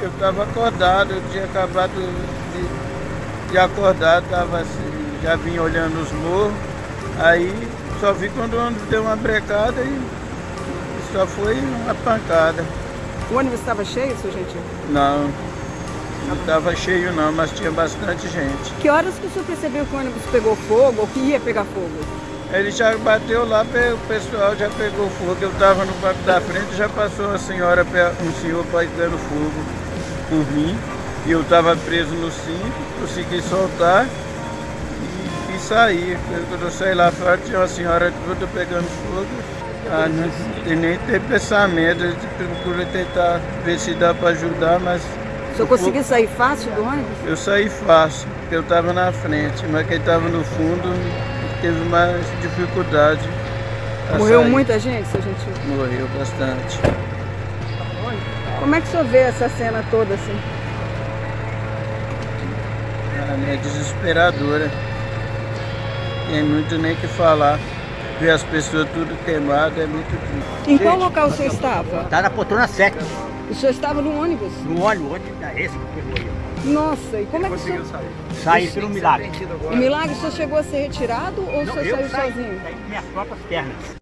Eu estava acordado, eu tinha acabado de, de acordar, tava assim, já vim olhando os morros, aí só vi quando o ônibus deu uma brecada e só foi uma pancada. O ônibus estava cheio, seu gentil? Não, não estava cheio não, mas tinha bastante gente. Que horas que o senhor percebeu que o ônibus pegou fogo ou que ia pegar fogo? Ele já bateu lá, o pessoal já pegou fogo. Eu estava no banco da frente, já passou uma senhora, um senhor pegando fogo por mim. E eu estava preso no cinto, consegui soltar e, e sair. Quando eu saí lá fora, tinha uma senhora toda pegando fogo. Ah, não tem nem ter pensamento, eu procuro tentar ver se dá para ajudar, mas... O senhor conseguiu sair fácil do ônibus? Eu saí fácil, porque eu estava na frente, mas quem estava no fundo teve mais dificuldade. Morreu sair. muita gente, seu gentil? Morreu bastante. Como é que o senhor vê essa cena toda assim? É desesperadora. Tem muito nem que falar. Ver as pessoas tudo queimadas é muito triste. Em qual local o senhor estava? Estava na poltrona 7. O senhor estava no ônibus? No ônibus, ônibus é esse que pegou aí. Nossa, e como é que o senhor... sair? Saí pelo milagre. O milagre, o senhor chegou a ser retirado ou Não, o senhor saiu saí, sozinho? Saí com minhas próprias pernas.